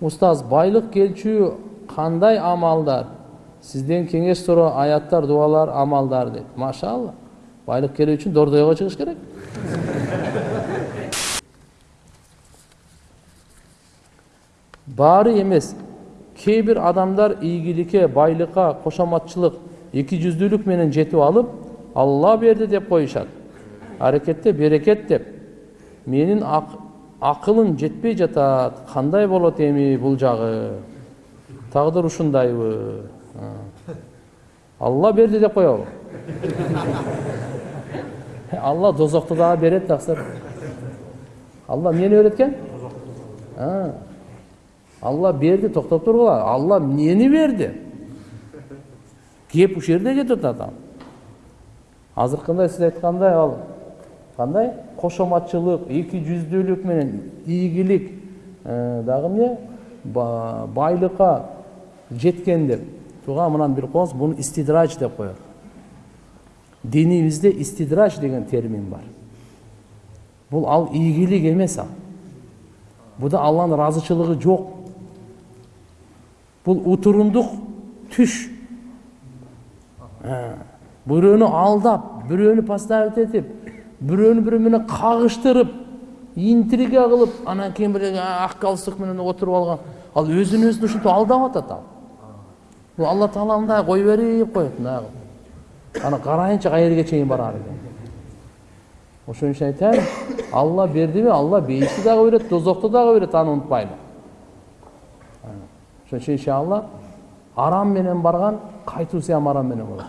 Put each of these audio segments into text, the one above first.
устаз байлык келчү кандай амалдар сизден кеңеш суроо аяттар дубалар амалдар дейт машалла байлык келүү үчүн дордойго чыгыш керек баары эмес кээ бир адамдар ийгиликке байлыкка кошоматчылык эки жүздүүлүк менен жетип алып алла берди деп коюшат аракетте берекет деп менин акылым жетпей жатат кандай болот эми бул жагы тагдыр ушундайбы алла берди деп коелу алла дозокту дагы берет таксыр алла эмнени берет экен алла берди токтоп тургула алла эмнени берди кеп ушул жерде кетип атат азыркындай сиз айткандай ал кандай кошоматчылык эки жүздүүлүк менен ийгилик дагы эмне байлыкка жеткен деп. Туга мынаны билип коюңуз буну истидрач деп коет динибизде истидрач деген термин бар. Бул ал ийгилик эмес ал. Буда алланын ыраазычылыгы жок бул утурундук түш. Бирөөнү алдап бирөөнү поставить этип бирөөнү бирөө менен кагыштырып интрига кылып анан кийин бир ак галстук менен отуруп алган ал өзүн өзүн ушинтип алдап атат ал. Бул алла таала мындай кой берип коет мындай кылып анан карайынчы каерге чейин барар экен ошон үчүн айтайын алла бердиби алла бейишти дагы берет дозокту дагы берет аны унутпайлы ошон үчүн иншалла арам менен барган кайтуусу ham арам менен болот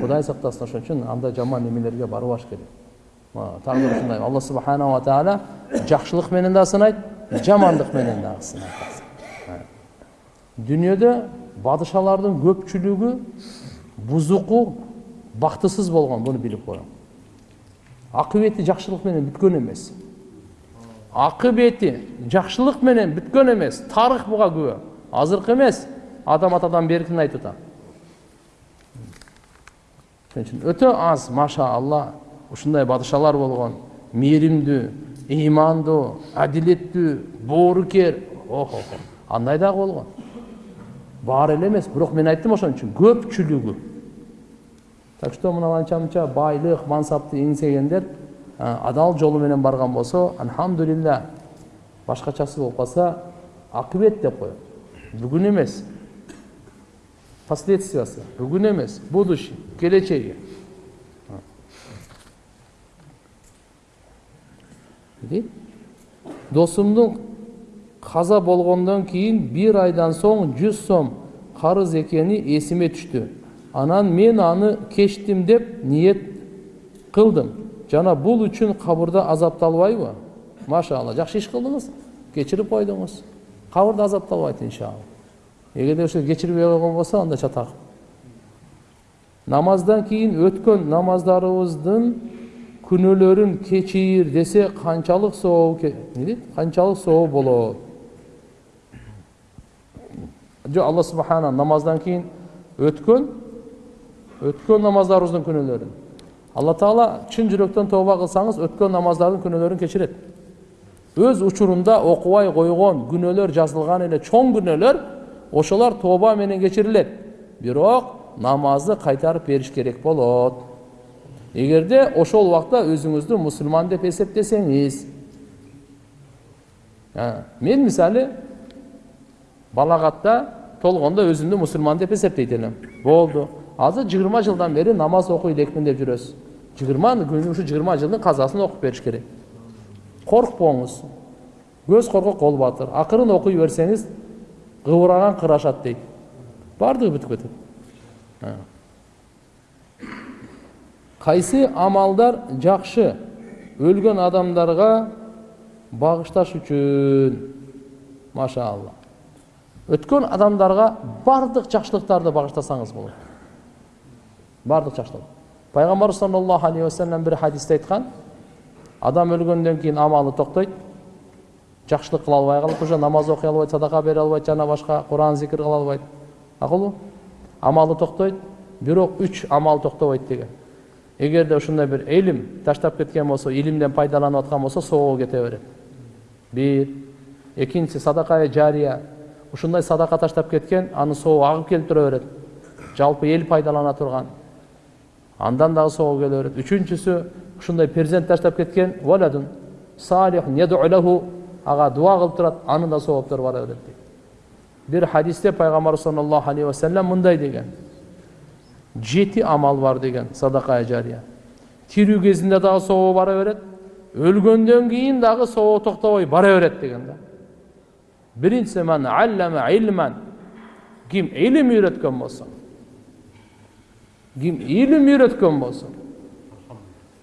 кудай сактасын ошон үчүн андай жаман эмелерге барбаш керек тагдыр ушундай алла субханала таала жакшылык менен да сынайт жамандык менен дагы сынайт дүйнөдө падышалардын көпчүлүгү бузуку бактысыз болгон буну билип коюң акыбети жакшылык менен бүткөн эмес акыбети жакшылык менен бүткөн эмес тарых буга күбө азыркы эмес адам атадан беркини айтып атам ошон өтө аз маша алла ушундай падышалар болгон мээримдүү ыймандуу адилеттүү боорукер охо андай дагы болгон баары эле эмес бирок мен айттым ошон үчүн көпчүлүгү так что мына анча байлык мансапты эңсегендер адал жолу менен барган болсо альхамдулилля башкачасы болуп калса акыбет деп коет бүгүн эмес последствиясы бүгүн эмес будущий келечеги досумдун каза болгондон кийин бир айдан соң жүз сом карыз экени эсиме түштү анан мен аны кечтим деп ниет кылдым жана бул үчүн кабырда азапталбайбы машалла жакшы иш кылдыңыз кечирип койдуңуз кабырда азапталбайт иншалла. Эгерде ошо кечирбей койгон болсо анда чатак намаздан кийин өткөн намаздарыбыздын күнөөлөрүн кечир десе канчалык соо эмне канчалык соо болот жок алла субхана намаздан кийин өткөн өткөн намаздарыбыздын күнөөлөрүн алла таала чын жүрөктөн тооба кылсаңыз өткөн намаздардын күнөөлөрүн кечирет өз учурунда окубай койгон күнөөлөр жазылган эле чоң күнөөлөр ошолор тооба менен кечирилет бирок намазды кайтарып бериш керек болот эгерде ошол убакта өзүңүздү мусулман деп эсептесеңиз мен мисалы балагатта толгондо өзүмдү мусулман деп эсептейт элем болду азыр жыйырма жылдан бери намаз окуй элекмин деп жүрөсүз жыйырма ушу жыйырма жылдын казасын окуп бериш керек коркпоңуз көз коркок кол батыр акырын окуй берсеңиз кыбыраган кыр ашат дейт баардыгы бүтүп кетет кайсы амалдар жакшы өлгөн адамдарга багышташ үчүн машаалла өткөн адамдарга баардык жакшылыктарды багыштасаңыз болот баардык жакшылык пайгамбарыбыз саллаллаху алейхи вассалам бир хадисте айткан адам өлгөндөн кийин амалы токтойт жакшылык кыла албай калып уже намаз окуй албайт садака бере албайт жана башка куран зикир кыла албайт макулбу амалы токтойт бирок үч амал токтобойт деген. Эгерде ушундай бир илим таштап кеткен болсо илимден пайдаланып аткан болсо соого кете берет бир. Экинчиси садакая жария. Ушундай садака таштап кеткен анын сообу агып келип тура берет жалпы эл пайдалана турган андан дагы сообу келе берет үчүнчүсү ушундай перзент таштап кеткен ага дуа кылып турат анын да сооптору бара берет дейт бир хадисте пайгамбарыбыз саллаллаху алейхи вассалам мындай деген жети амал бар деген садакая жария тирүү кезинде дагы сообу бара берет өлгөндөн кийин дагы сообу токтобой бара берет деген да биринчиси ман аллама илман ким илим үйрөткөн болсо ким илим үйрөткөн болсо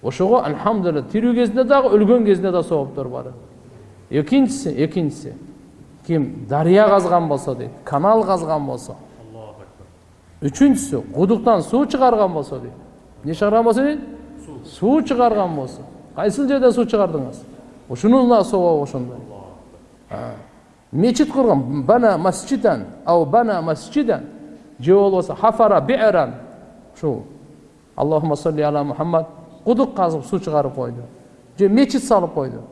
ошого альхамдулилля тирүү кезинде дагы өлгөн кезинде да сооптор бар экинчиси экинчиси ким дарыя казган болсо дейт канал казган болсо үчүнчүсү кудуктан суу чыгарган болсо дейт эмне чыгарган болсо дейт суу чыгарган болсо кайсыл жерден суу чыгардыңыз ушунун да сообу ошондой мечит курган бана масжидан ау бана масжидан же болбосо хафара би'ран ушул аллахума салли ала мухаммад кудук казып суу чыгарып койду же мечит салып койду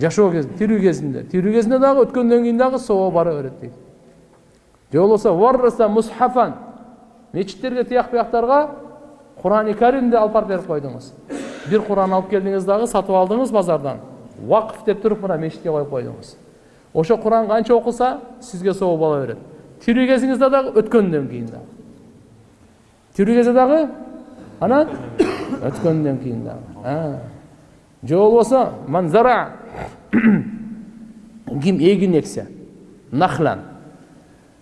жашоо кезинде тирүү кезинде. Тирүү кезинде дагы өткөндөн кийин дагы сообу бара берет дейт. Же болбосо варраса мусхафан мечиттерге тияк бияктарга курани каримди алып барып берип койдуңуз. Бир куран алып келдиңиз дагы сатып алдыңыз базардан. Вакф деп туруп мына мечитке коюп койдуңуз. Ошо куран канча окулса сизге сообу боло берет. Тирүү кезиңизде дагы өткөндөн кийин дагы. Тирүү кезде дагы анан өткөндөн кийин дагы. Же болбосо манзара ким эгин эксе нахлан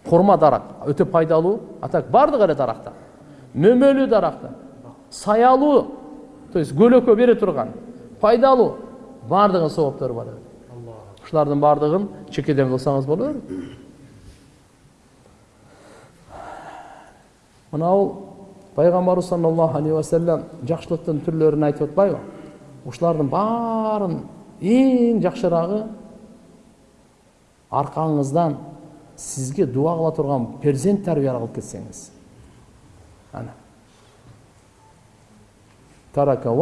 хурма дарак өтө пайдалуу а так баардык эле дарактар мөмөлүү дарактар саялуу то есть көлөкө бере турган пайдалуу баардыгынын сооптору бар ушулардын баардыгын чекеден кылсаңыз боло берет мынабул пайгамбарыбыз саллаллаху алейхи вассалам жакшылыктын түрлөрүн айтып атпайбы ушулардын баарын эң жакшыраагы аркаңыздан сизге дуа кыла турган перзент тарбия кылып кетсеңиз ана. Тарака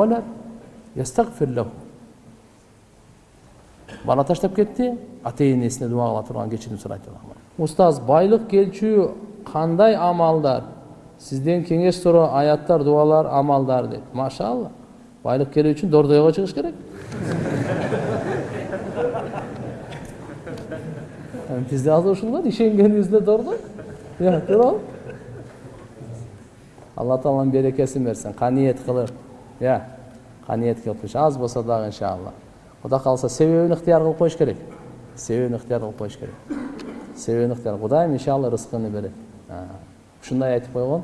бала таштап кетти ата энесине дуа кыла турган кечирим сурайт устаз байлык келчү кандай амалдар? Сизден кеңеш суроо аяттар дуалар амалдар дейт машалла. Байлык келүү үчүн дордойго чыгыш керек. Бизде азыр ушул бар ишенгенибизде дордой туурабы алла тааланын берекесин берсин каниет кылып иә каниет кылып аз болсо дагы иншалла. Кудай кааласа себебин ыктыяр кылып коюш керек. Себебин ыктыяр кылып коюш керек. Себебин ыктыяр кудайым иншалла рызкыны берет ушундай айтып койгон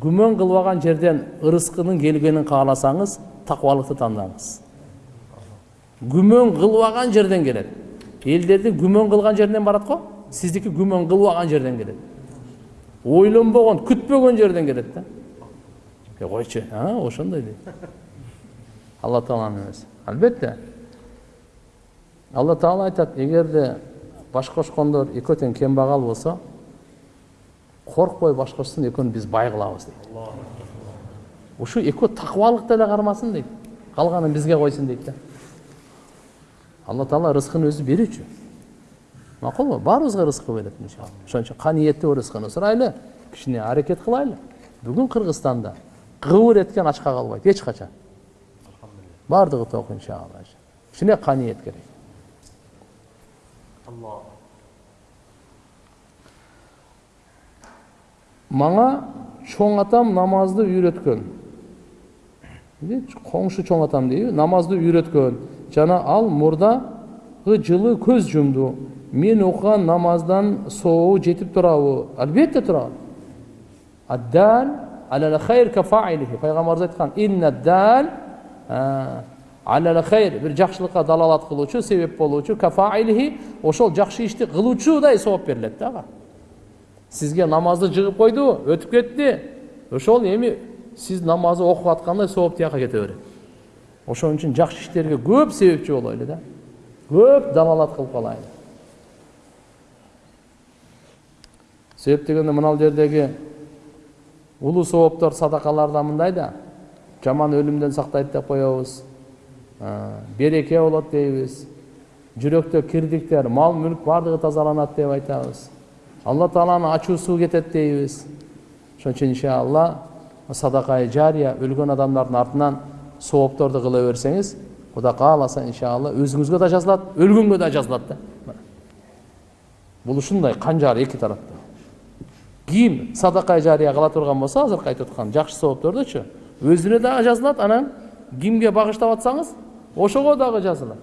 күмөн кылбаган жерден ырыскынын келгенин кааласаңыз такыбалыкты тандаңыз күмөн кылбаган жерден келет элдердин күмөн кылган жеринен барат го сиздики күмөн кылбаган жерден келет ойлонбогон күтпөгөн жерден келет да. Койчу ошондой дейт алла тааланын эмеси албетте алла таала айтат эгерде баш кошкондор экөө тең болсо коркпой баш кошсун экөөнү биз бай кылабыз дейт ушу экөө такыбалыкты эле кармасын дейт калганын бизге койсун дейт да алла таала рызкын өзү берүүчү макулбу баарыбызга рызкы берет иншалла. Ошон үчүн каниеттүү рызкыны сурайлы кичине аракет кылайлы бүгүн кыргызстанда кыбыр эткен ачка калбайт эч качан баардыгы ток иншалла. Кичине каниет керек. Мага чоң атам намазды үйрөткөн коңшу чоң атам дейби намазды үйрөткөн жана ал мурдагы жылы көз жумду мен окуган намаздан сообу жетип турабы. Албетте турат пайгамбарыбыз айткан бир жакшылыкка далалат кылуучу себеп болуучу ошол жакшы ишти кылуучудай сооп берилет да ага сизге намазды жыгып койду өтүп кетти ошол эми сиз намазды окуп аткандай сооп тияка кете берет ошон үчүн жакшы иштерге көп себепчи болойлу да көп далалат кылып калайлы себеп дегенде мына жердеги улуу сооптор садакаларда мындай да жаман өлүмдөн сактайт деп коебуз береке болот дейбиз жүрөктө кирдиктер мал мүлк баардыгы тазаланат деп айтабыз алла тааланын ачуусу кетет дейбиз ошон үчүн иншалла садакай жария өлгөн адамдардын артынан соопторду кыла берсеңиз кудай кааласа иншалла өзүңүзгө да жазылат өлгөнгө да жазылат да бул ушундай канжар эки тараптуу ким садакай жария кыла турган болсо азыркы айтып аткан жакшы сооптордучу өзүнө дагы жазылат анан кимге багыштап атсаңыз ошого дагы жазылат